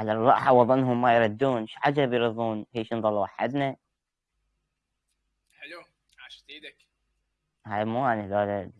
على الراحة وظنهم ما يردون. إيش عجب يرضون؟ هيش نظل وحدنا؟ حلو. عاشت إيدك. هاي مو أنا لا.